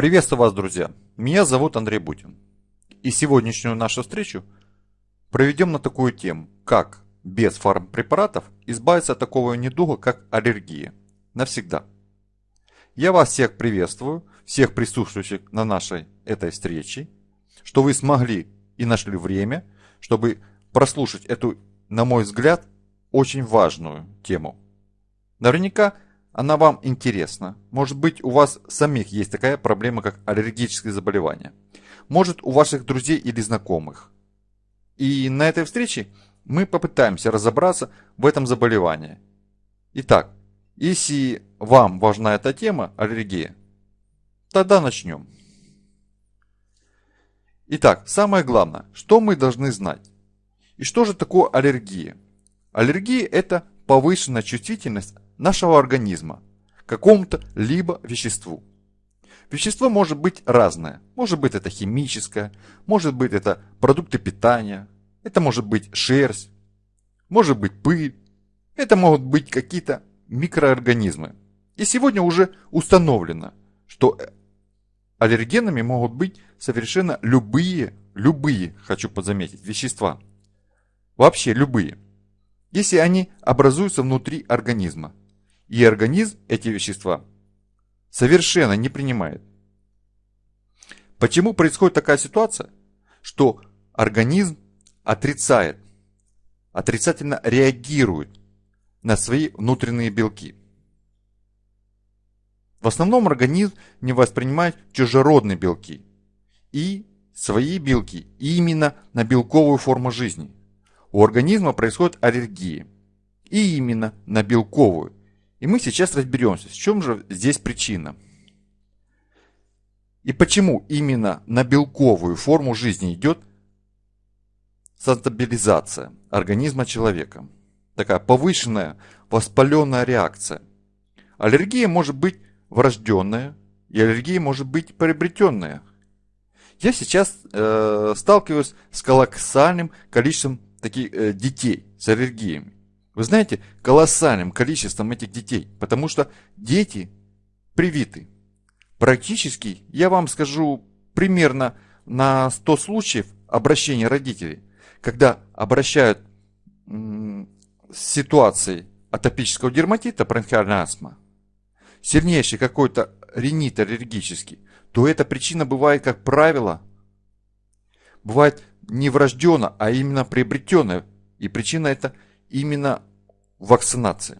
Приветствую вас, друзья! Меня зовут Андрей Бутин. И сегодняшнюю нашу встречу проведем на такую тему, как без фармпрепаратов избавиться от такого недуга, как аллергия. Навсегда. Я вас всех приветствую, всех присутствующих на нашей этой встрече, что вы смогли и нашли время, чтобы прослушать эту, на мой взгляд, очень важную тему. Наверняка она вам интересна. Может быть, у вас самих есть такая проблема, как аллергические заболевания. Может, у ваших друзей или знакомых. И на этой встрече мы попытаемся разобраться в этом заболевании. Итак, если вам важна эта тема, аллергия, тогда начнем. Итак, самое главное, что мы должны знать? И что же такое аллергия? Аллергия – это повышенная чувствительность нашего организма какому-то либо веществу. Вещество может быть разное. Может быть это химическое, может быть это продукты питания, это может быть шерсть, может быть пыль, это могут быть какие-то микроорганизмы. И сегодня уже установлено, что аллергенами могут быть совершенно любые, любые, хочу подзаметить, вещества. Вообще любые. Если они образуются внутри организма и организм эти вещества совершенно не принимает. Почему происходит такая ситуация, что организм отрицает, отрицательно реагирует на свои внутренние белки? В основном организм не воспринимает чужеродные белки и свои белки именно на белковую форму жизни. У организма происходит аллергия и именно на белковую, и мы сейчас разберемся, в чем же здесь причина. И почему именно на белковую форму жизни идет стабилизация организма человека. Такая повышенная воспаленная реакция. Аллергия может быть врожденная, и аллергия может быть приобретенная. Я сейчас э, сталкиваюсь с колоссальным количеством таких э, детей с аллергиями. Вы знаете, колоссальным количеством этих детей, потому что дети привиты. Практически, я вам скажу, примерно на 100 случаев обращения родителей, когда обращают с ситуацией атопического дерматита, бронхиальная астма, сильнейший какой-то ринит аллергический, то эта причина бывает, как правило, бывает не врожденная, а именно приобретенная. И причина это – именно вакцинация.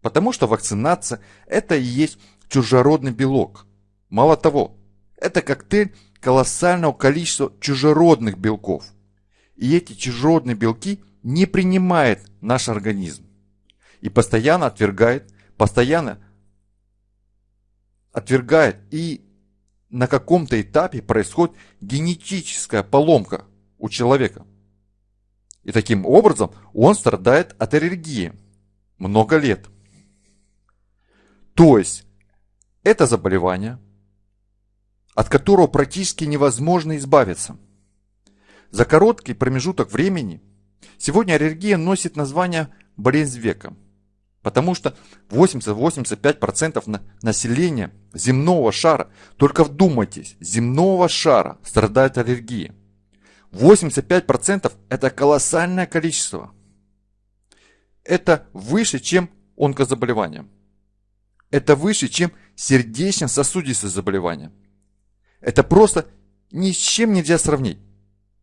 Потому что вакцинация – это и есть чужеродный белок. Мало того, это коктейль колоссального количества чужеродных белков. И эти чужеродные белки не принимает наш организм. И постоянно отвергает, постоянно отвергает. И на каком-то этапе происходит генетическая поломка у человека. И таким образом он страдает от аллергии много лет. То есть это заболевание, от которого практически невозможно избавиться. За короткий промежуток времени сегодня аллергия носит название болезнь века, потому что 80-85% населения земного шара, только вдумайтесь, земного шара страдает аллергией. 85% это колоссальное количество. Это выше, чем онкозаболевания. Это выше, чем сердечно-сосудистые заболевания. Это просто ни с чем нельзя сравнить.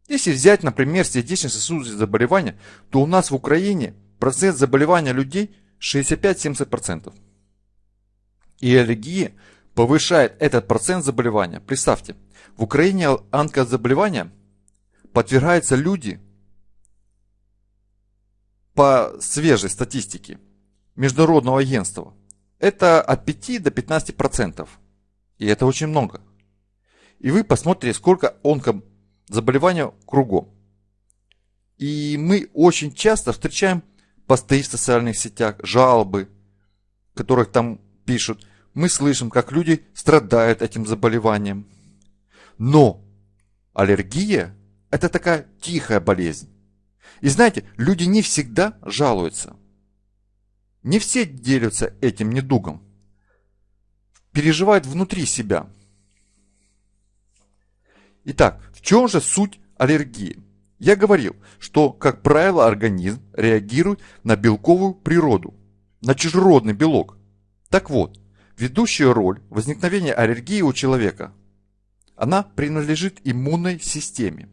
Если взять, например, сердечно-сосудистые заболевания, то у нас в Украине процент заболевания людей 65-70%. И аллергия повышает этот процент заболевания. Представьте, в Украине онкозаболевания подвергаются люди по свежей статистике Международного агентства. Это от 5 до 15 процентов. И это очень много. И вы посмотрите, сколько онкозаболеваний кругом. И мы очень часто встречаем посты в социальных сетях, жалобы, которых там пишут. Мы слышим, как люди страдают этим заболеванием. Но аллергия это такая тихая болезнь. И знаете, люди не всегда жалуются. Не все делятся этим недугом. Переживают внутри себя. Итак, в чем же суть аллергии? Я говорил, что, как правило, организм реагирует на белковую природу, на чужеродный белок. Так вот, ведущая роль возникновения аллергии у человека, она принадлежит иммунной системе.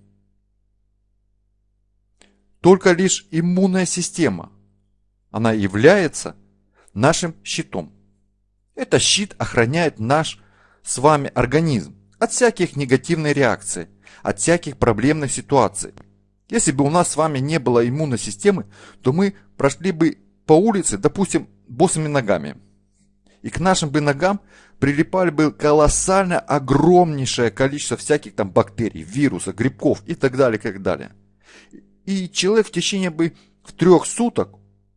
Только лишь иммунная система, она является нашим щитом. Этот щит охраняет наш с вами организм от всяких негативных реакций, от всяких проблемных ситуаций. Если бы у нас с вами не было иммунной системы, то мы прошли бы по улице, допустим, босыми ногами. И к нашим бы ногам прилипали бы колоссально огромнейшее количество всяких там бактерий, вирусов, грибков и так далее, и так далее. И человек в течение бы в трех суток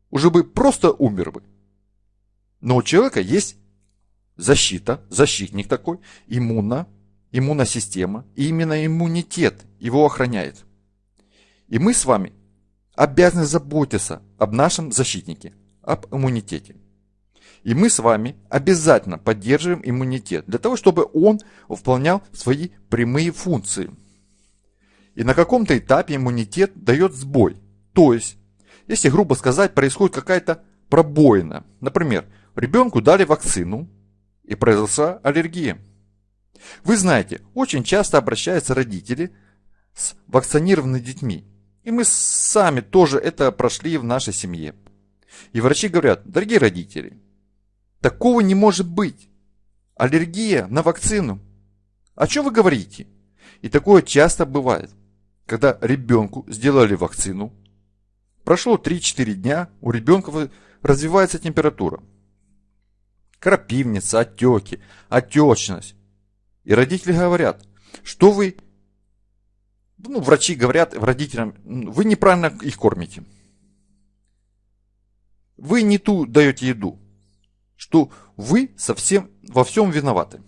уже бы просто умер бы. Но у человека есть защита, защитник такой, иммунно, иммунная система, и именно иммунитет его охраняет. И мы с вами обязаны заботиться об нашем защитнике, об иммунитете. И мы с вами обязательно поддерживаем иммунитет для того, чтобы он выполнял свои прямые функции. И на каком-то этапе иммунитет дает сбой. То есть, если грубо сказать, происходит какая-то пробоина. Например, ребенку дали вакцину и произошла аллергия. Вы знаете, очень часто обращаются родители с вакцинированными детьми и мы сами тоже это прошли в нашей семье. И врачи говорят, дорогие родители, такого не может быть. Аллергия на вакцину. О чем вы говорите? И такое часто бывает, когда ребенку сделали вакцину, прошло 3-4 дня, у ребенка развивается температура. Крапивница, отеки, отечность. И родители говорят, что вы ну, врачи говорят родителям, вы неправильно их кормите. Вы не ту даете еду, что вы совсем во всем виноваты.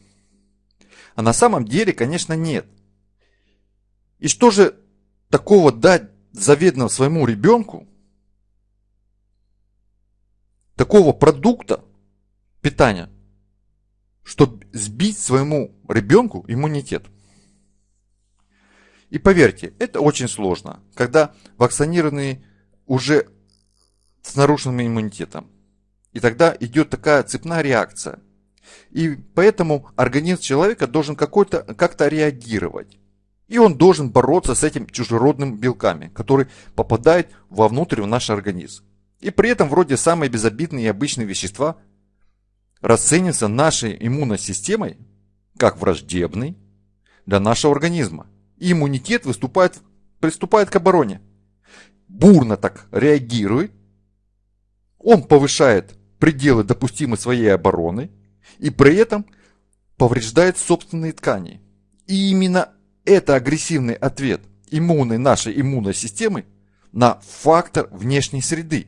А на самом деле, конечно, нет. И что же такого дать заведомо своему ребенку, такого продукта питания, чтобы сбить своему ребенку иммунитет? И поверьте, это очень сложно, когда вакцинированные уже с нарушенным иммунитетом. И тогда идет такая цепная реакция. И поэтому организм человека должен как-то реагировать. И он должен бороться с этим чужеродным белками, которые попадают вовнутрь в наш организм. И при этом вроде самые безобидные и обычные вещества расцениваются нашей иммунной системой как враждебный для нашего организма и иммунитет выступает, приступает к обороне. Бурно так реагирует, он повышает пределы допустимой своей обороны и при этом повреждает собственные ткани. И именно это агрессивный ответ иммунной нашей иммунной системы на фактор внешней среды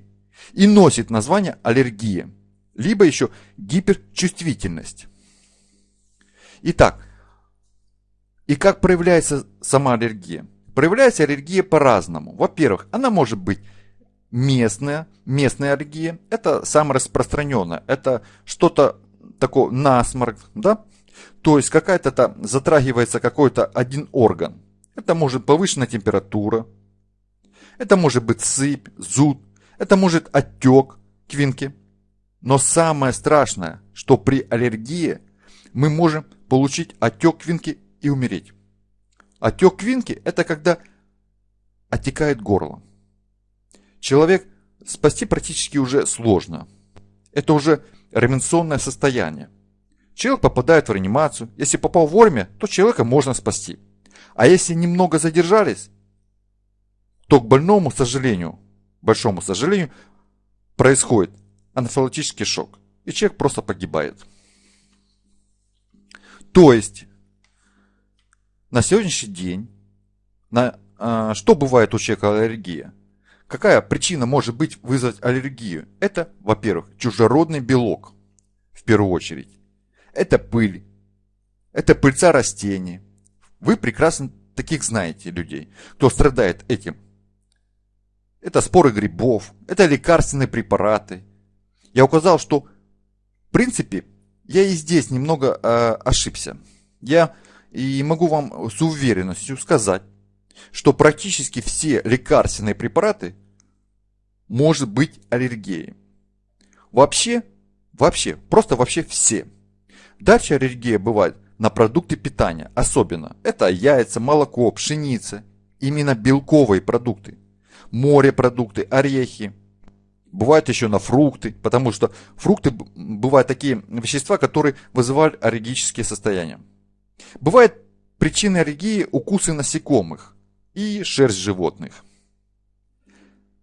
и носит название аллергия, либо еще гиперчувствительность. Итак, и как проявляется сама аллергия? Проявляется аллергия по-разному. Во-первых, она может быть местная, местная аллергия. Это самое распространенное. Это что-то такое насморк, да? То есть какая-то там затрагивается какой-то один орган. Это может повышенная температура. Это может быть сыпь, зуд. Это может отек квинки. Но самое страшное, что при аллергии мы можем получить отек квинки и умереть. Отек квинки – это когда отекает горло. Человек спасти практически уже сложно. Это уже ременционное состояние. Человек попадает в реанимацию. Если попал вовремя, то человека можно спасти. А если немного задержались, то к больному, к сожалению, большому сожалению, происходит анафилактический шок. И человек просто погибает. То есть, на сегодняшний день, на, э, что бывает у человека аллергия? Какая причина может быть вызвать аллергию? Это, во-первых, чужеродный белок, в первую очередь. Это пыль, это пыльца растений. Вы прекрасно таких знаете людей, кто страдает этим. Это споры грибов, это лекарственные препараты. Я указал, что в принципе я и здесь немного э, ошибся. Я и могу вам с уверенностью сказать, что практически все лекарственные препараты может быть аллергией. Вообще, вообще, просто вообще все. Дальше аллергия бывает на продукты питания, особенно. Это яйца, молоко, пшеница, именно белковые продукты. Морепродукты, орехи. Бывают еще на фрукты, потому что фрукты бывают такие вещества, которые вызывают аллергические состояния. Бывает причины аллергии укусы насекомых и шерсть животных.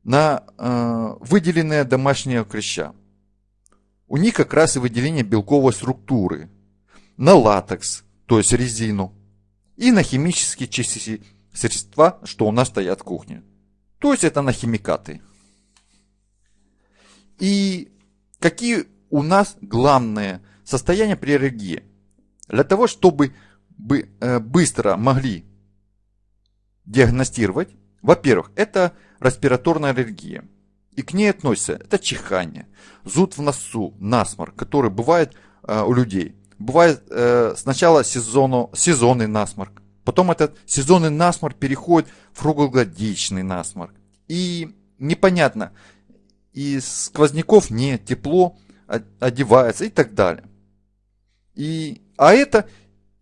На э, выделенные домашние клеща. У них как раз и выделение белковой структуры. На латекс, то есть резину. И на химические части средства, что у нас стоят в кухне. То есть это на химикаты. И какие у нас главные состояния при аллергии? Для того, чтобы бы, э, быстро могли диагностировать, во-первых, это респираторная аллергия. И к ней относятся это чихание, зуд в носу, насморк, который бывает э, у людей. Бывает э, сначала сезону, сезонный насморк, потом этот сезонный насморк переходит в круглогодичный насморк. И непонятно, и сквозняков нет, тепло одевается и так далее. И, а это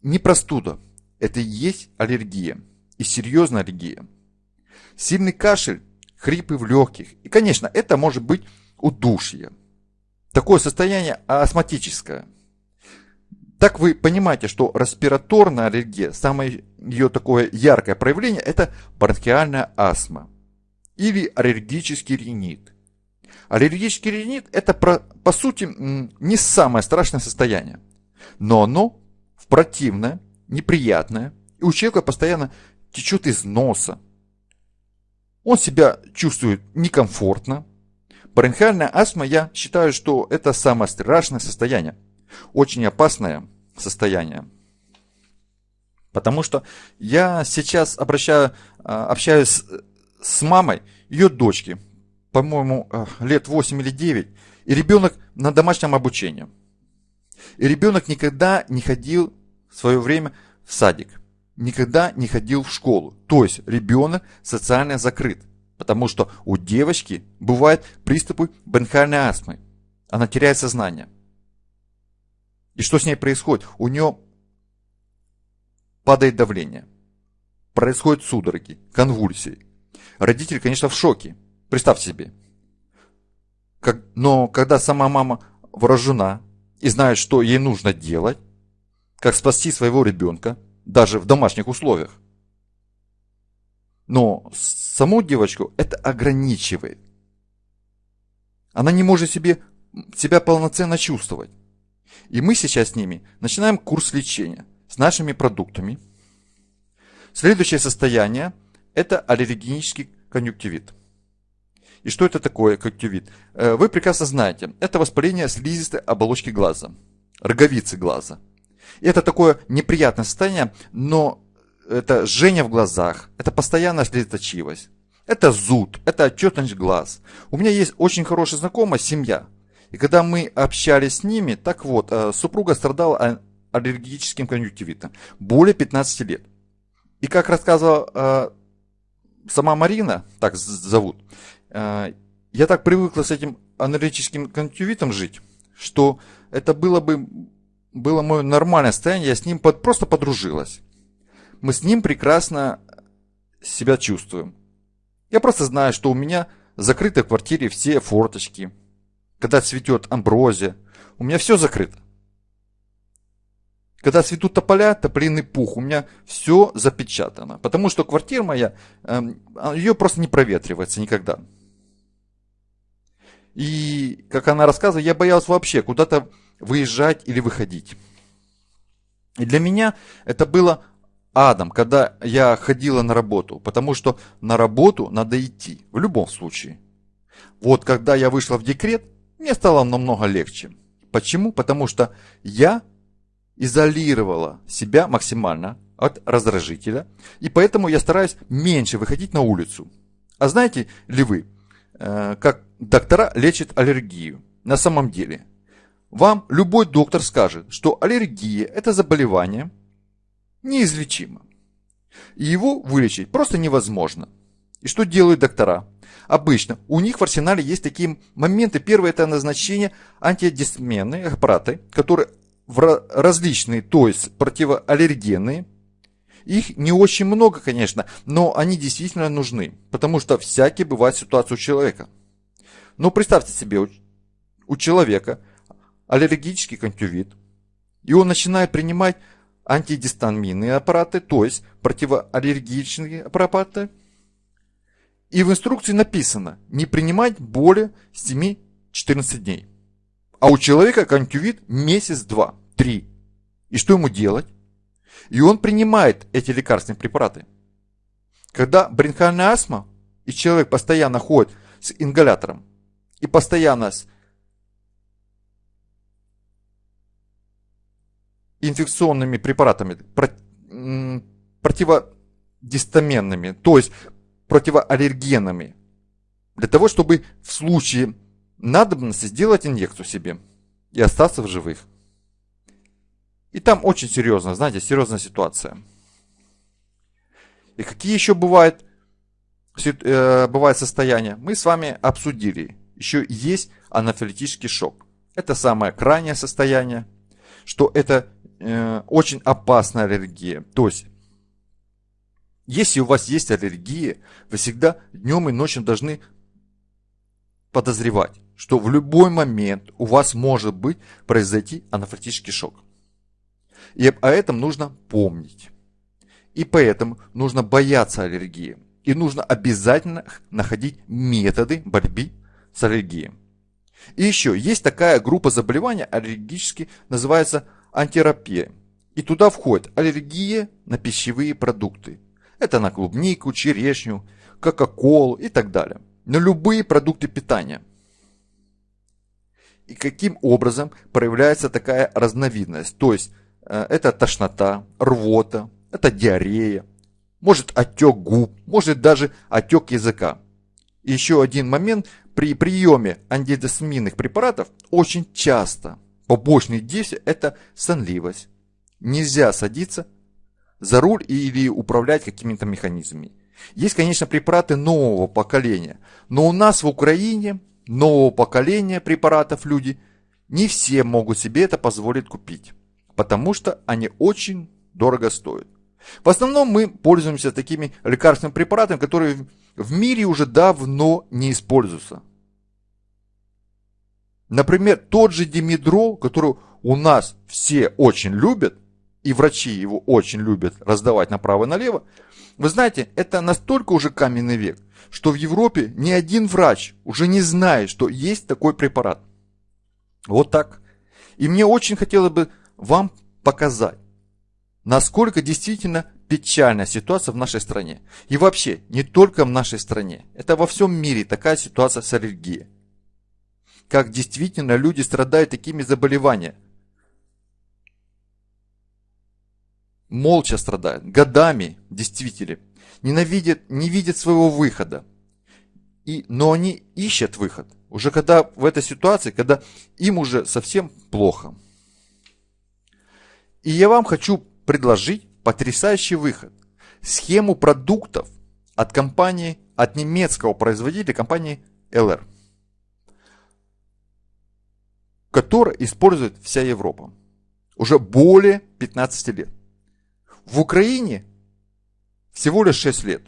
не простуда, это и есть аллергия, и серьезная аллергия. Сильный кашель, хрипы в легких, и, конечно, это может быть удушье. Такое состояние астматическое. Так вы понимаете, что респираторная аллергия, самое ее такое яркое проявление, это бронхиальная астма или аллергический ринит. Аллергический ринит это по сути не самое страшное состояние, но оно противное, неприятное, и у человека постоянно течет из носа. Он себя чувствует некомфортно. Бронхиальная астма, я считаю, что это самое страшное состояние. Очень опасное состояние. Потому что я сейчас обращаю, а, общаюсь с мамой ее дочки, по-моему, а, лет 8 или 9, и ребенок на домашнем обучении. И ребенок никогда не ходил в свое время в садик, никогда не ходил в школу. То есть ребенок социально закрыт, потому что у девочки бывают приступы бронхиальной астмы. Она теряет сознание. И что с ней происходит? У нее падает давление. Происходят судороги, конвульсии. Родитель, конечно, в шоке. Представьте себе. Как, но когда сама мама вооружена и знает, что ей нужно делать, как спасти своего ребенка, даже в домашних условиях. Но саму девочку это ограничивает. Она не может себе, себя полноценно чувствовать. И мы сейчас с ними начинаем курс лечения с нашими продуктами. Следующее состояние – это аллергенический конъюнктивит. И что это такое конъюнктивит? Э, вы прекрасно знаете, это воспаление слизистой оболочки глаза, роговицы глаза. И это такое неприятное состояние, но это жжение в глазах, это постоянная слезоточивость, это зуд, это отчетность глаз. У меня есть очень хорошая знакомая семья. И когда мы общались с ними, так вот, э, супруга страдала аллергическим конъюнктивитом более 15 лет. И как рассказывала э, сама Марина, так зовут, а, я так привыкла с этим аналитическим конъюнктивитом жить, что это было бы было мое нормальное состояние, я с ним под, просто подружилась. Мы с ним прекрасно себя чувствуем. Я просто знаю, что у меня в квартире все форточки. Когда цветет амброзия, у меня все закрыто. Когда цветут тополя, тополиный пух, у меня все запечатано. Потому что квартира моя, эм, ее просто не проветривается никогда. И, как она рассказывает, я боялась вообще куда-то выезжать или выходить. И для меня это было адом, когда я ходила на работу, потому что на работу надо идти, в любом случае. Вот когда я вышла в декрет, мне стало намного легче. Почему? Потому что я изолировала себя максимально от раздражителя, и поэтому я стараюсь меньше выходить на улицу. А знаете ли вы, Э, как доктора лечат аллергию. На самом деле, вам любой доктор скажет, что аллергия – это заболевание, неизлечимо. И его вылечить просто невозможно. И что делают доктора? Обычно у них в арсенале есть такие моменты. Первое это назначение антидисменные аппараты, которые различные, то есть противоаллергенные. Их не очень много, конечно, но они действительно нужны, потому что всякие бывают ситуации у человека. Но представьте себе, у человека аллергический конъюнктивит, и он начинает принимать антидистаминные аппараты, то есть противоаллергичные аппараты. И в инструкции написано не принимать более 7-14 дней. А у человека конъюнктивит месяц, два, три. И что ему делать? И он принимает эти лекарственные препараты. Когда бронхиальная астма, и человек постоянно ходит с ингалятором, и постоянно с инфекционными препаратами, противодистаменными, то есть противоаллергенами, для того, чтобы в случае надобности сделать инъекцию себе и остаться в живых. И там очень серьезно, знаете, серьезная ситуация. И какие еще бывают, э, бывают состояния, мы с вами обсудили. Еще есть анафилитический шок. Это самое крайнее состояние, что это э, очень опасная аллергия. То есть, если у вас есть аллергия, вы всегда днем и ночью должны подозревать, что в любой момент у вас может быть произойти анафилактический шок. И о этом нужно помнить. И поэтому нужно бояться аллергии. И нужно обязательно находить методы борьбы с аллергией. И еще есть такая группа заболеваний аллергически, называется антитерапия. И туда входит аллергия на пищевые продукты. Это на клубнику, черешню, кока-колу и так далее. На любые продукты питания. И каким образом проявляется такая разновидность? То есть э, это тошнота, рвота, это диарея, может отек губ, может даже отек языка. Еще один момент, при приеме антидесминных препаратов очень часто Побочные действия – это сонливость. Нельзя садиться за руль или управлять какими-то механизмами. Есть, конечно, препараты нового поколения, но у нас в Украине нового поколения препаратов люди не все могут себе это позволить купить, потому что они очень дорого стоят. В основном мы пользуемся такими лекарственными препаратами, которые в мире уже давно не используются. Например, тот же димедрол, который у нас все очень любят, и врачи его очень любят раздавать направо и налево, вы знаете, это настолько уже каменный век, что в Европе ни один врач уже не знает, что есть такой препарат. Вот так. И мне очень хотелось бы вам показать, насколько действительно печальная ситуация в нашей стране. И вообще, не только в нашей стране. Это во всем мире такая ситуация с аллергией как действительно люди страдают такими заболеваниями. Молча страдают, годами, действительно, ненавидят, не видят своего выхода. И, но они ищут выход. Уже когда в этой ситуации, когда им уже совсем плохо. И я вам хочу предложить потрясающий выход. Схему продуктов от компании, от немецкого производителя компании LR который использует вся Европа. Уже более 15 лет. В Украине всего лишь 6 лет.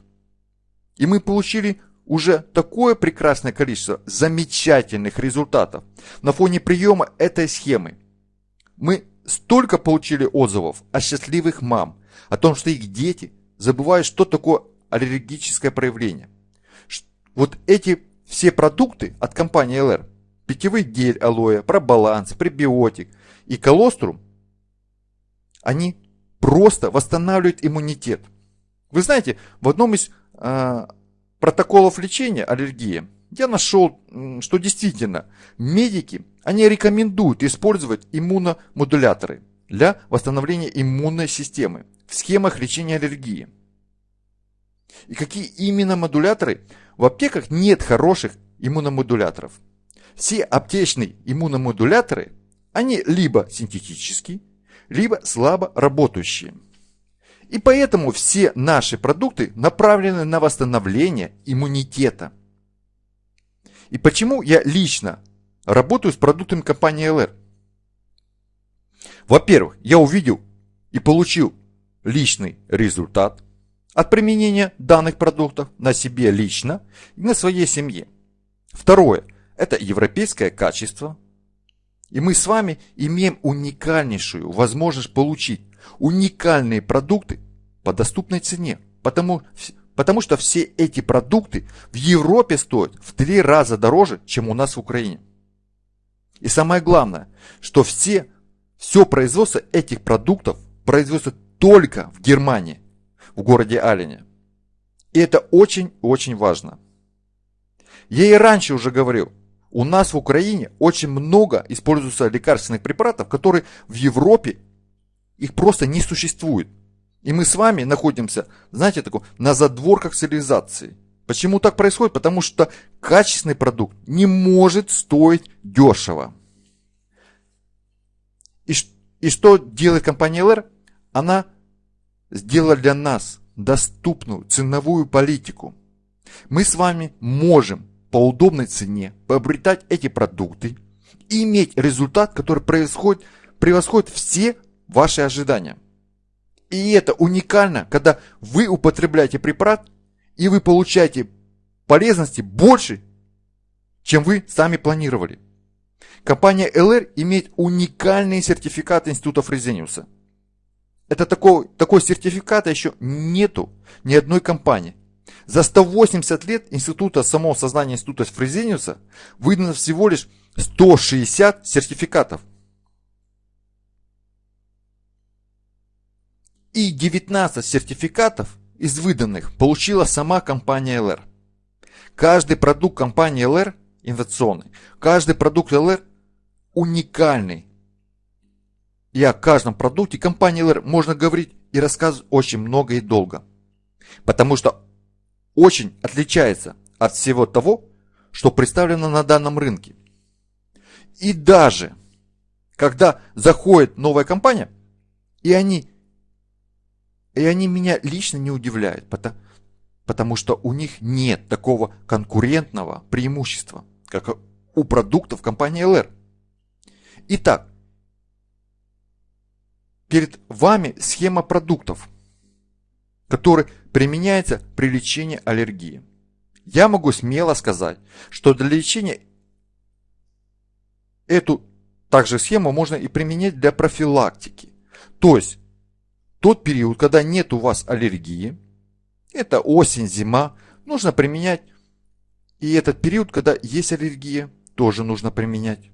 И мы получили уже такое прекрасное количество замечательных результатов на фоне приема этой схемы. Мы столько получили отзывов о счастливых мам, о том, что их дети забывают, что такое аллергическое проявление. Вот эти все продукты от компании LR питьевый гель алоэ, пробаланс, пребиотик и колострум, они просто восстанавливают иммунитет. Вы знаете, в одном из э, протоколов лечения аллергии я нашел, что действительно медики, они рекомендуют использовать иммуномодуляторы для восстановления иммунной системы в схемах лечения аллергии. И какие именно модуляторы? В аптеках нет хороших иммуномодуляторов – все аптечные иммуномодуляторы, они либо синтетические, либо слабо работающие. И поэтому все наши продукты направлены на восстановление иммунитета. И почему я лично работаю с продуктами компании LR? Во-первых, я увидел и получил личный результат от применения данных продуктов на себе лично и на своей семье. Второе – это европейское качество. И мы с вами имеем уникальнейшую возможность получить уникальные продукты по доступной цене. Потому, потому что все эти продукты в Европе стоят в три раза дороже, чем у нас в Украине. И самое главное, что все, все производство этих продуктов производится только в Германии, в городе Алине. И это очень-очень важно. Я и раньше уже говорил, у нас в Украине очень много используется лекарственных препаратов, которые в Европе их просто не существует. И мы с вами находимся, знаете, такой, на задворках цивилизации. Почему так происходит? Потому что качественный продукт не может стоить дешево. И, и что делает компания LR? Она сделала для нас доступную ценовую политику. Мы с вами можем по удобной цене приобретать эти продукты и иметь результат, который происходит, превосходит все ваши ожидания. И это уникально, когда вы употребляете препарат и вы получаете полезности больше, чем вы сами планировали. Компания LR имеет уникальный сертификат Института Фрезениуса. Это такой, такой сертификата еще нету ни одной компании. За 180 лет Института самого сознания Института Фрезениуса выдано всего лишь 160 сертификатов. И 19 сертификатов из выданных получила сама компания LR. Каждый продукт компании LR инновационный. Каждый продукт LR уникальный. И о каждом продукте компании LR можно говорить и рассказывать очень много и долго. Потому что очень отличается от всего того, что представлено на данном рынке. И даже когда заходит новая компания, и они, и они меня лично не удивляют, потому, потому что у них нет такого конкурентного преимущества, как у продуктов компании LR. Итак, перед вами схема продуктов, который применяется при лечении аллергии. Я могу смело сказать, что для лечения эту также схему можно и применять для профилактики. То есть тот период, когда нет у вас аллергии, это осень, зима, нужно применять. И этот период, когда есть аллергия, тоже нужно применять.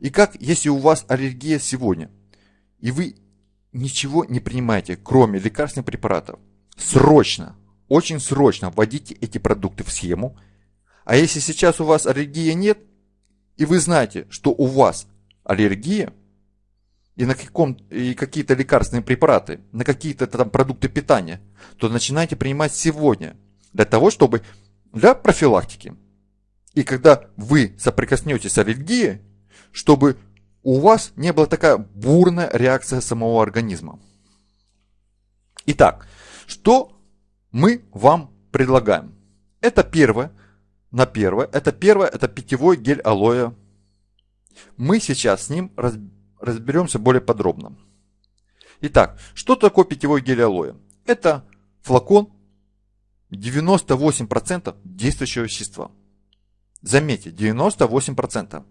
И как, если у вас аллергия сегодня, и вы ничего не принимаете, кроме лекарственных препаратов, срочно, очень срочно вводите эти продукты в схему. А если сейчас у вас аллергии нет, и вы знаете, что у вас аллергия, и на каком и какие-то лекарственные препараты, на какие-то там продукты питания, то начинайте принимать сегодня для того, чтобы для профилактики. И когда вы соприкоснетесь с аллергией, чтобы у вас не была такая бурная реакция самого организма. Итак, что мы вам предлагаем? Это первое, на первое, это первое, это питьевой гель алоэ. Мы сейчас с ним разберемся более подробно. Итак, что такое питьевой гель алоэ? Это флакон 98% действующего вещества. Заметьте, 98%.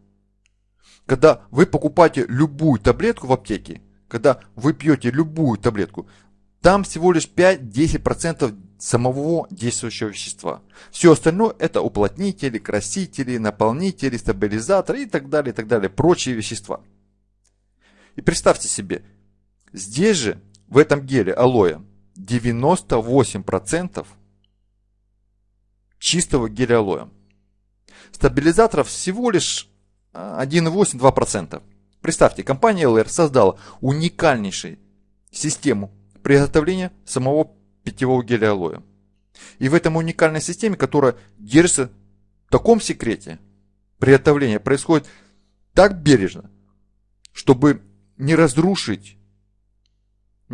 Когда вы покупаете любую таблетку в аптеке, когда вы пьете любую таблетку, там всего лишь 5-10% самого действующего вещества. Все остальное это уплотнители, красители, наполнители, стабилизаторы и так далее, и так далее, прочие вещества. И представьте себе, здесь же, в этом геле алоэ, 98% чистого геля алоэ. Стабилизаторов всего лишь 1,8-2%. Представьте, компания LR создала уникальнейшую систему приготовления самого питьевого геля алоэ. И в этом уникальной системе, которая держится в таком секрете, приготовление происходит так бережно, чтобы не разрушить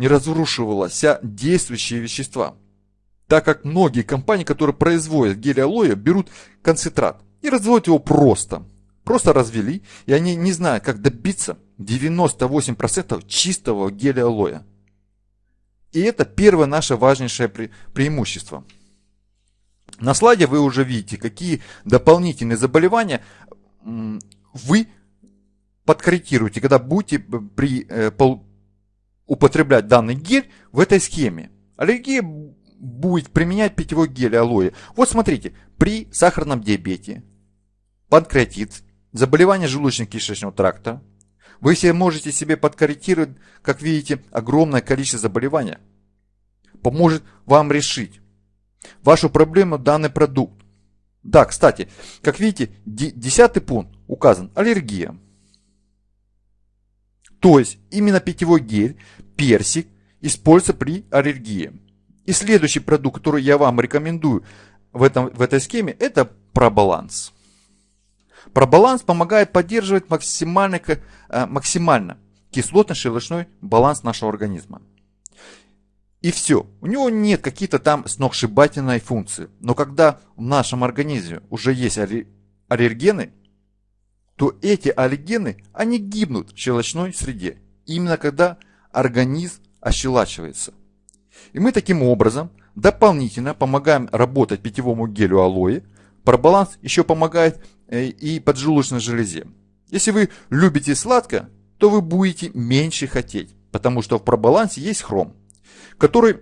не разрушивалось действующие вещества. Так как многие компании, которые производят гель алоэ, берут концентрат и разводят его просто. Просто развели, и они не знают, как добиться 98% чистого геля алоэ. И это первое наше важнейшее пре преимущество. На слайде вы уже видите, какие дополнительные заболевания вы подкорректируете, когда будете при, э, употреблять данный гель в этой схеме. Аллергия будет применять питьевой гель алоэ. Вот смотрите, при сахарном диабете, панкреатит, заболевание желудочно-кишечного тракта, вы себе можете себе подкорректировать, как видите, огромное количество заболеваний. Поможет вам решить вашу проблему данный продукт. Да, кстати, как видите, десятый пункт указан аллергия. То есть именно питьевой гель, персик используется при аллергии. И следующий продукт, который я вам рекомендую в, этом, в этой схеме, это пробаланс. Пробаланс помогает поддерживать максимально, э, максимально кислотно-щелочной баланс нашего организма. И все. У него нет какие-то там сногсшибательной функции. Но когда в нашем организме уже есть аллергены, то эти аллергены, они гибнут в щелочной среде. Именно когда организм ощелачивается. И мы таким образом дополнительно помогаем работать питьевому гелю алоэ. Пробаланс еще помогает и поджелудочной железе. Если вы любите сладко, то вы будете меньше хотеть, потому что в пробалансе есть хром который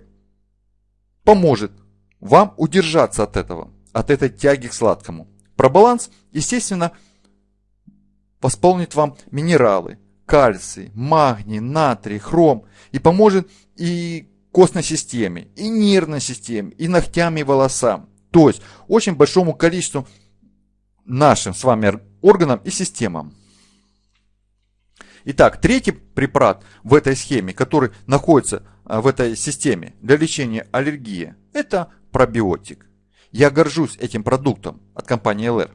поможет вам удержаться от этого, от этой тяги к сладкому. Пробаланс, естественно, восполнит вам минералы, кальций, магний, натрий, хром и поможет и костной системе, и нервной системе, и ногтям, и волосам. То есть очень большому количеству нашим с вами органам и системам. Итак, третий препарат в этой схеме, который находится а, в этой системе для лечения аллергии, это пробиотик. Я горжусь этим продуктом от компании LR.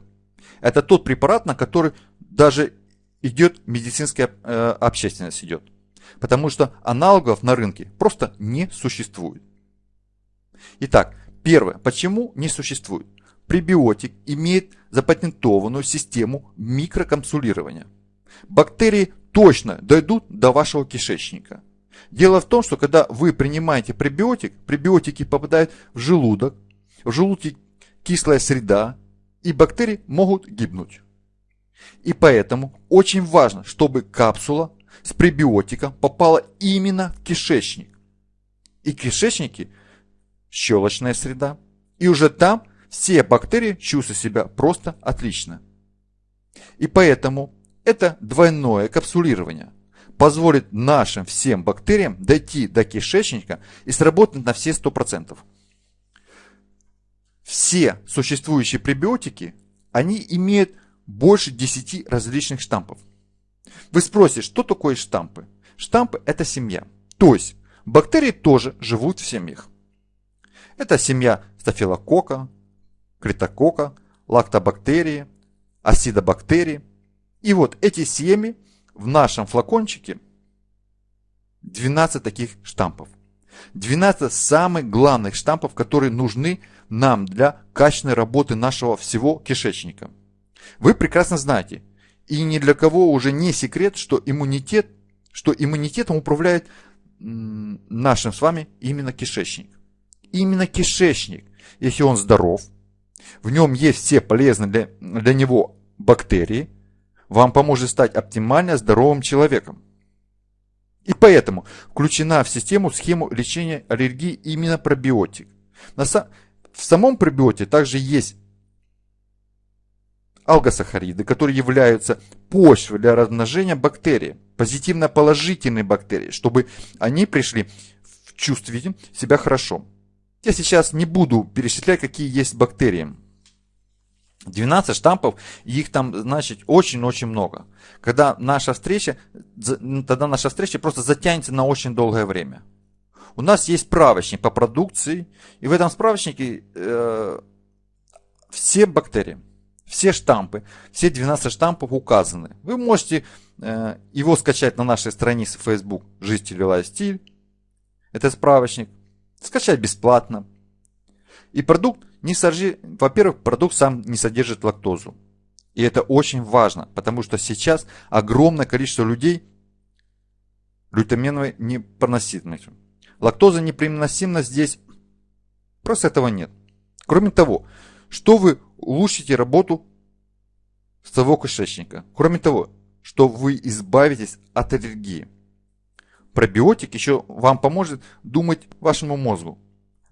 Это тот препарат, на который даже идет медицинская э, общественность идет. Потому что аналогов на рынке просто не существует. Итак, первое. Почему не существует? Пребиотик имеет запатентованную систему микрокапсулирования. Бактерии точно дойдут до вашего кишечника. Дело в том, что когда вы принимаете пребиотик, пребиотики попадают в желудок, в желудке кислая среда, и бактерии могут гибнуть. И поэтому очень важно, чтобы капсула с пребиотиком попала именно в кишечник. И кишечники – щелочная среда. И уже там все бактерии чувствуют себя просто отлично. И поэтому это двойное капсулирование позволит нашим всем бактериям дойти до кишечника и сработать на все 100%. Все существующие пребиотики, они имеют больше 10 различных штампов. Вы спросите, что такое штампы? Штампы – это семья. То есть, бактерии тоже живут в семьях. Это семья стафилокока, критокока, лактобактерии, асидобактерии. И вот эти семьи в нашем флакончике 12 таких штампов. 12 самых главных штампов, которые нужны нам для качественной работы нашего всего кишечника. Вы прекрасно знаете, и ни для кого уже не секрет, что иммунитет, что иммунитетом управляет нашим с вами именно кишечник. Именно кишечник, если он здоров, в нем есть все полезные для, для него бактерии, вам поможет стать оптимально здоровым человеком. И поэтому включена в систему схему лечения аллергии именно пробиотик. В самом пробиоте также есть алгосахариды, которые являются почвой для размножения бактерий, позитивно-положительные бактерии, чтобы они пришли в чувствовать себя хорошо. Я сейчас не буду перечислять, какие есть бактерии. 12 штампов, их там, значит, очень-очень много. Когда наша встреча, тогда наша встреча просто затянется на очень долгое время. У нас есть справочник по продукции, и в этом справочнике э, все бактерии, все штампы, все 12 штампов указаны. Вы можете э, его скачать на нашей странице Facebook «Жизнь, стиль, стиль» это справочник, скачать бесплатно. И продукт не содержит, во-первых, продукт сам не содержит лактозу. И это очень важно, потому что сейчас огромное количество людей глютаминовой непереносимостью. Лактоза непереносима здесь, просто этого нет. Кроме того, что вы улучшите работу своего кишечника. Кроме того, что вы избавитесь от аллергии. Пробиотик еще вам поможет думать вашему мозгу.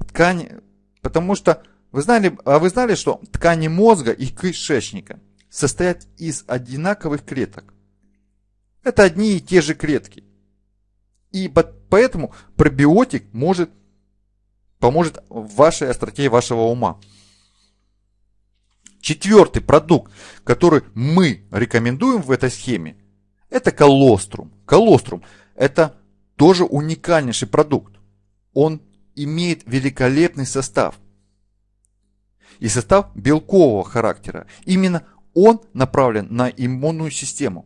Ткани, потому что вы знали, а вы знали, что ткани мозга и кишечника состоят из одинаковых клеток. Это одни и те же клетки. И поэтому пробиотик может, поможет в вашей остроте вашего ума. Четвертый продукт, который мы рекомендуем в этой схеме, это колострум. Колострум – это тоже уникальнейший продукт. Он имеет великолепный состав. И состав белкового характера. Именно он направлен на иммунную систему.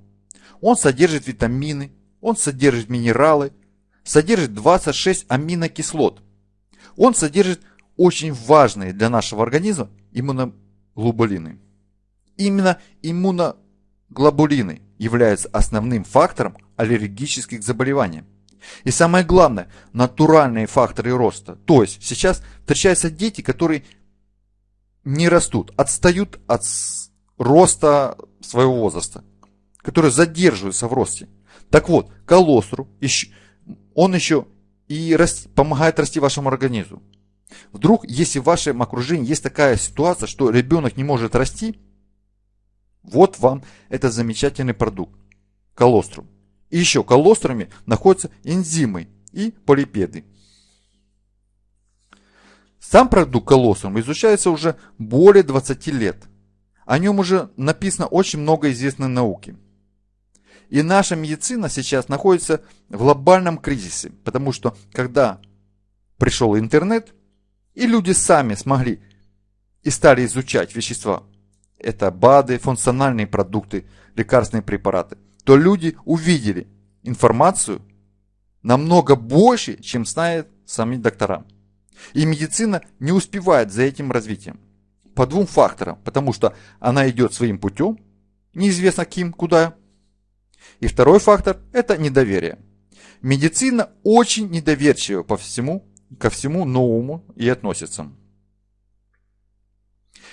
Он содержит витамины, он содержит минералы, содержит 26 аминокислот. Он содержит очень важные для нашего организма иммуноглобулины. Именно иммуноглобулины являются основным фактором аллергических заболеваний. И самое главное, натуральные факторы роста. То есть сейчас встречаются дети, которые не растут, отстают от роста своего возраста, которые задерживаются в росте. Так вот, колостру, он еще и расти, помогает расти вашему организму. Вдруг, если в вашем окружении есть такая ситуация, что ребенок не может расти, вот вам этот замечательный продукт, колострум. И еще колострами находятся энзимы и полипеды. Сам продукт колострум изучается уже более 20 лет. О нем уже написано очень много известной науки. И наша медицина сейчас находится в глобальном кризисе, потому что когда пришел интернет, и люди сами смогли и стали изучать вещества, это БАДы, функциональные продукты, лекарственные препараты, то люди увидели информацию намного больше, чем знают сами доктора. И медицина не успевает за этим развитием. По двум факторам. Потому что она идет своим путем, неизвестно кем, куда. И второй фактор – это недоверие. Медицина очень недоверчива по всему, ко всему новому и относится.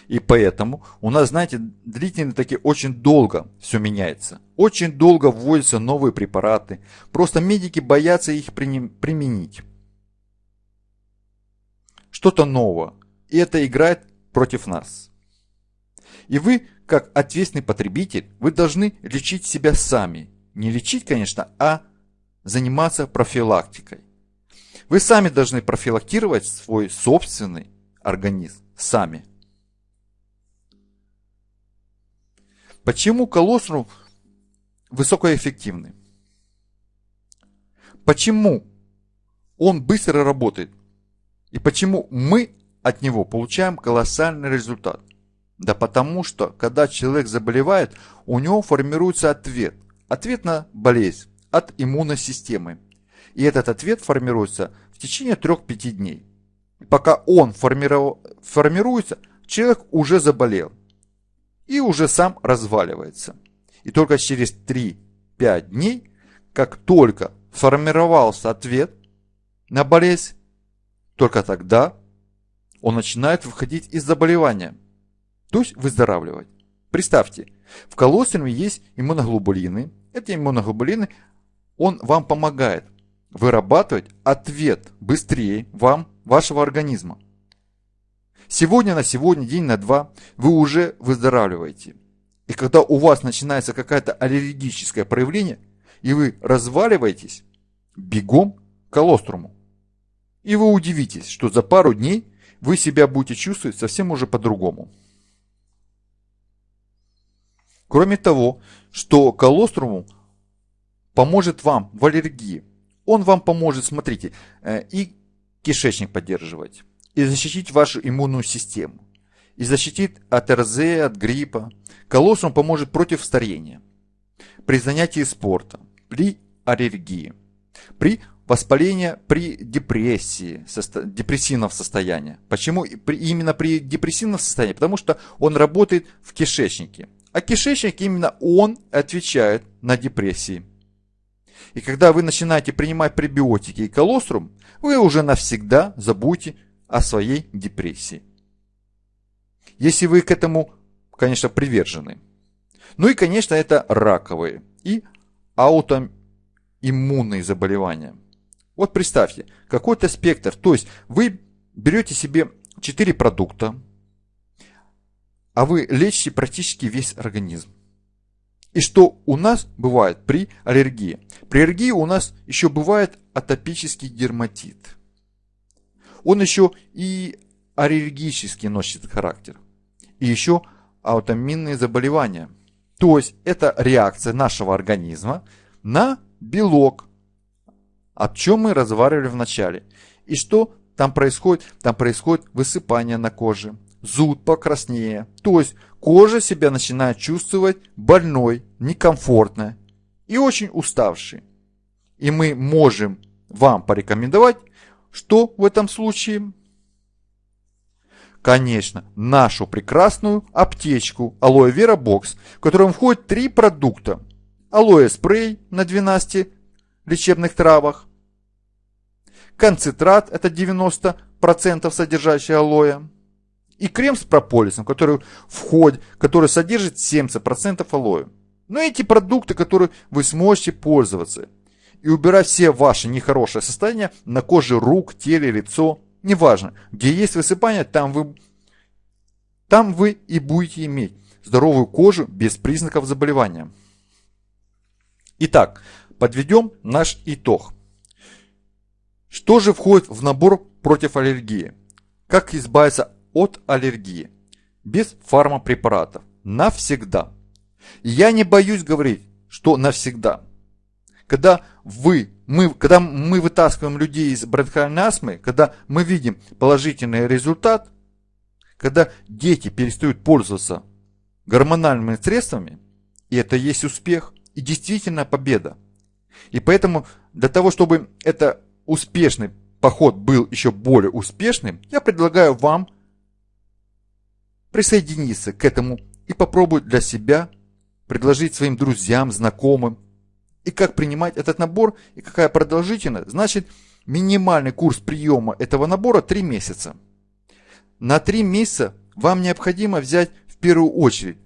И поэтому у нас, знаете, длительно таки очень долго все меняется. Очень долго вводятся новые препараты. Просто медики боятся их применить. Что-то новое. И это играет против нас. И вы, как ответственный потребитель, вы должны лечить себя сами. Не лечить, конечно, а заниматься профилактикой. Вы сами должны профилактировать свой собственный организм. Сами. Почему колострум высокоэффективный? Почему он быстро работает? И почему мы от него получаем колоссальный результат? Да потому что, когда человек заболевает, у него формируется ответ. Ответ на болезнь от иммунной системы. И этот ответ формируется в течение 3-5 дней. пока он формируется, человек уже заболел и уже сам разваливается. И только через 3-5 дней, как только сформировался ответ на болезнь, только тогда он начинает выходить из заболевания, то есть выздоравливать. Представьте, в колоструме есть иммуноглобулины. Эти иммуноглобулины, он вам помогает вырабатывать ответ быстрее вам, вашего организма. Сегодня на сегодня, день на два, вы уже выздоравливаете. И когда у вас начинается какое-то аллергическое проявление, и вы разваливаетесь, бегом к колоструму. И вы удивитесь, что за пару дней вы себя будете чувствовать совсем уже по-другому. Кроме того, что колоструму поможет вам в аллергии. Он вам поможет, смотрите, э, и кишечник поддерживать, и защитить вашу иммунную систему, и защитит от РЗ, от гриппа. Колоссум поможет против старения, при занятии спортом, при аллергии, при воспаление при депрессии, состо, депрессивном состоянии. Почему при, именно при депрессивном состоянии? Потому что он работает в кишечнике. А кишечник именно он отвечает на депрессии. И когда вы начинаете принимать пребиотики и колострум, вы уже навсегда забудете о своей депрессии. Если вы к этому, конечно, привержены. Ну и, конечно, это раковые и аутоиммунные заболевания. Вот представьте, какой-то спектр. То есть вы берете себе 4 продукта, а вы лечите практически весь организм. И что у нас бывает при аллергии? При аллергии у нас еще бывает атопический дерматит. Он еще и аллергический носит характер. И еще аутоиммунные заболевания. То есть это реакция нашего организма на белок, о чем мы разговаривали в начале. И что там происходит? Там происходит высыпание на коже, зуд покраснее. То есть кожа себя начинает чувствовать больной, некомфортной и очень уставшей. И мы можем вам порекомендовать, что в этом случае? Конечно, нашу прекрасную аптечку Aloe Vera Box, в котором входит три продукта. Алоэ спрей на 12 лечебных травах, концентрат, это 90% содержащий алоэ, и крем с прополисом, который входит, который содержит 70% алоэ. Но эти продукты, которые вы сможете пользоваться и убирать все ваши нехорошие состояния на коже рук, теле, лицо, неважно, где есть высыпание, там вы, там вы и будете иметь здоровую кожу без признаков заболевания. Итак, подведем наш итог. Что же входит в набор против аллергии? Как избавиться от аллергии? Без фармапрепаратов. Навсегда. Я не боюсь говорить, что навсегда. Когда вы, мы, когда мы вытаскиваем людей из бронхиальной астмы, когда мы видим положительный результат, когда дети перестают пользоваться гормональными средствами, и это есть успех, и действительно победа. И поэтому для того, чтобы это успешный поход был еще более успешным, я предлагаю вам присоединиться к этому и попробовать для себя предложить своим друзьям, знакомым, и как принимать этот набор, и какая продолжительность. Значит, минимальный курс приема этого набора 3 месяца. На 3 месяца вам необходимо взять в первую очередь